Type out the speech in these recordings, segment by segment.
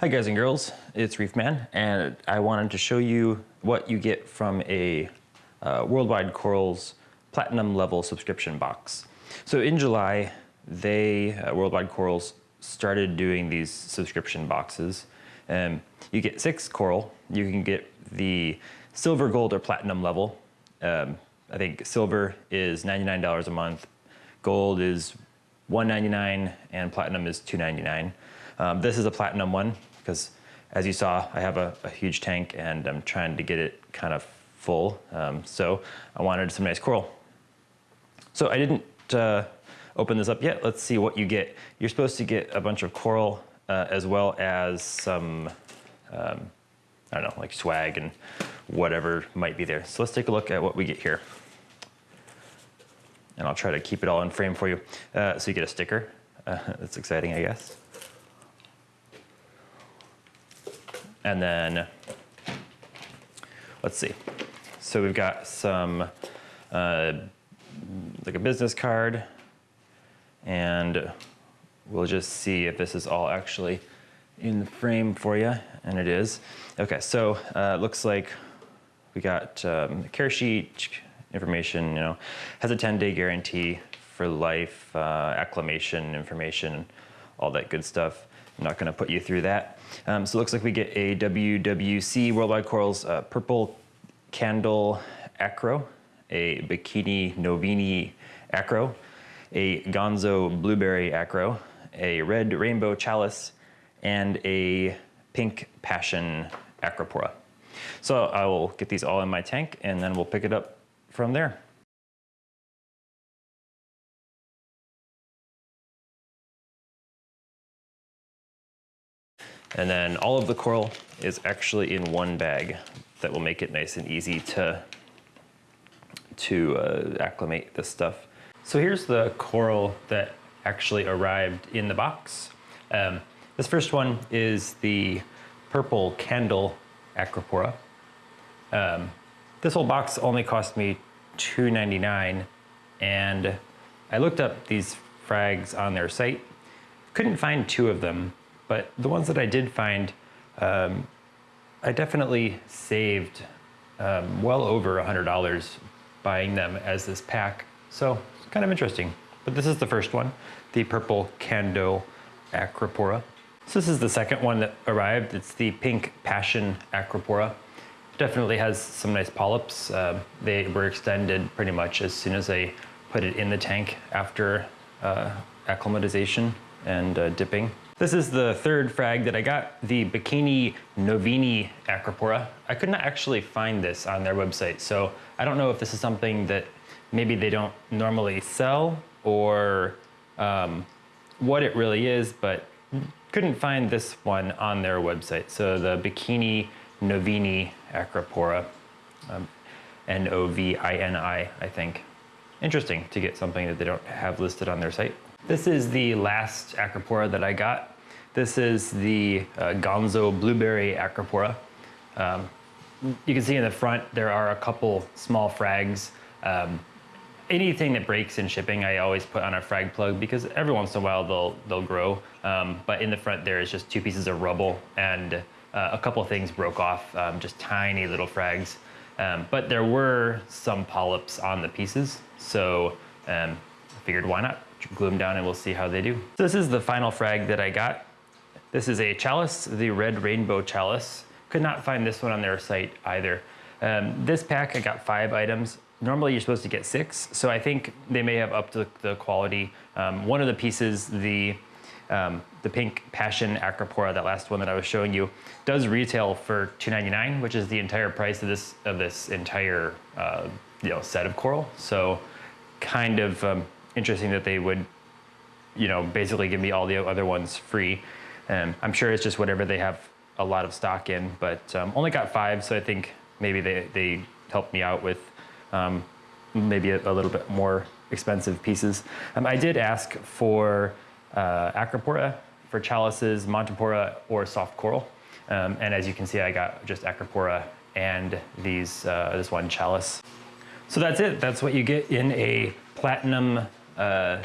Hi guys and girls, it's Reefman, and I wanted to show you what you get from a uh, Worldwide Corals Platinum level subscription box. So in July, they, uh, Worldwide Corals, started doing these subscription boxes. Um, you get six coral, you can get the silver, gold, or platinum level. Um, I think silver is $99 a month, gold is 199, and platinum is $299. Um, this is a platinum one because as you saw, I have a, a, huge tank and I'm trying to get it kind of full. Um, so I wanted some nice coral. So I didn't uh, open this up yet. Let's see what you get. You're supposed to get a bunch of coral uh, as well as some, um, I don't know, like swag and whatever might be there. So let's take a look at what we get here. And I'll try to keep it all in frame for you. Uh, so you get a sticker. That's exciting, I guess. And then, let's see. So we've got some, uh, like a business card, and we'll just see if this is all actually in the frame for you, and it is. Okay, so uh, looks like we got um, care sheet information, you know, has a 10 day guarantee for life, uh, acclimation information, all that good stuff. I'm not gonna put you through that. Um, so it looks like we get a WWC Worldwide Corals uh, Purple Candle Acro, a Bikini Novini Acro, a Gonzo Blueberry Acro, a Red Rainbow Chalice, and a Pink Passion Acropora. So I will get these all in my tank and then we'll pick it up from there. And then all of the coral is actually in one bag that will make it nice and easy to, to uh, acclimate this stuff. So here's the coral that actually arrived in the box. Um, this first one is the purple candle acropora. Um, this whole box only cost me $2.99 and I looked up these frags on their site. Couldn't find two of them, but the ones that I did find, um, I definitely saved um, well over $100 buying them as this pack. So it's kind of interesting. But this is the first one, the purple Candle Acropora. So this is the second one that arrived. It's the pink Passion Acropora. Definitely has some nice polyps. Uh, they were extended pretty much as soon as I put it in the tank after uh, acclimatization and uh, dipping. This is the third frag that I got, the Bikini Novini Acropora. I could not actually find this on their website, so I don't know if this is something that maybe they don't normally sell or um, what it really is, but couldn't find this one on their website. So the Bikini Novini Acropora, um, N-O-V-I-N-I, I think. Interesting to get something that they don't have listed on their site. This is the last Acropora that I got. This is the uh, Gonzo Blueberry Acropora. Um, you can see in the front there are a couple small frags. Um, anything that breaks in shipping I always put on a frag plug because every once in a while they'll, they'll grow. Um, but in the front there is just two pieces of rubble and uh, a couple things broke off, um, just tiny little frags. Um, but there were some polyps on the pieces, so um, I figured why not glue them down and we'll see how they do. So this is the final frag that I got. This is a chalice, the red rainbow chalice. Could not find this one on their site either. Um, this pack, I got five items. Normally you're supposed to get six, so I think they may have upped the, the quality. Um, one of the pieces, the um, the pink Passion Acropora, that last one that I was showing you, does retail for $2.99, which is the entire price of this of this entire uh, you know set of coral. So kind of um, interesting that they would, you know, basically give me all the other ones free. Um, I'm sure it's just whatever they have a lot of stock in, but um, only got five, so I think maybe they, they helped me out with um, maybe a, a, little bit more expensive pieces. Um, I did ask for uh, Acropora, for chalices, Montipora, or soft coral. Um, and as you can see, I got just Acropora and these, uh, this one chalice. So that's it. That's what you get in a platinum uh,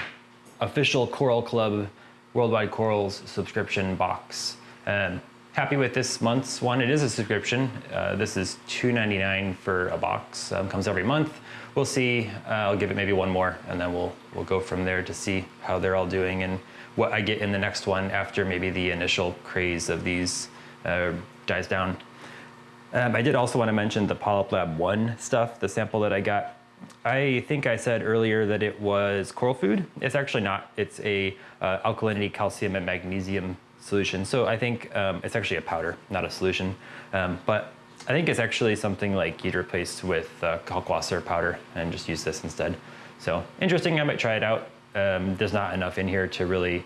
official Coral Club Worldwide Corals subscription box. Um, happy with this month's one. It is a subscription. Uh, this is $2.99 for a box. Um, comes every month. We'll see. Uh, I'll give it maybe one more, and then we'll we'll go from there to see how they're all doing and what I get in the next one after maybe the initial craze of these uh, dies down. Um, I did also want to mention the Polyp Lab 1 stuff, the sample that I got. I think I said earlier that it was coral food. It's actually not. It's a uh, alkalinity, calcium, and magnesium solution. So I think um, it's actually a powder, not a solution. Um, but I think it's actually something like you'd replace with uh, Kalkwasser powder and just use this instead. So interesting, I might try it out. Um, there's not enough in here to really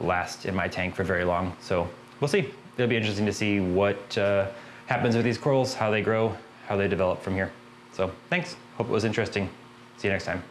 last in my tank for very long. So we'll see. It'll be interesting to see what uh, happens with these corals, how they grow, how they develop from here. So thanks. Hope it was interesting. See you next time.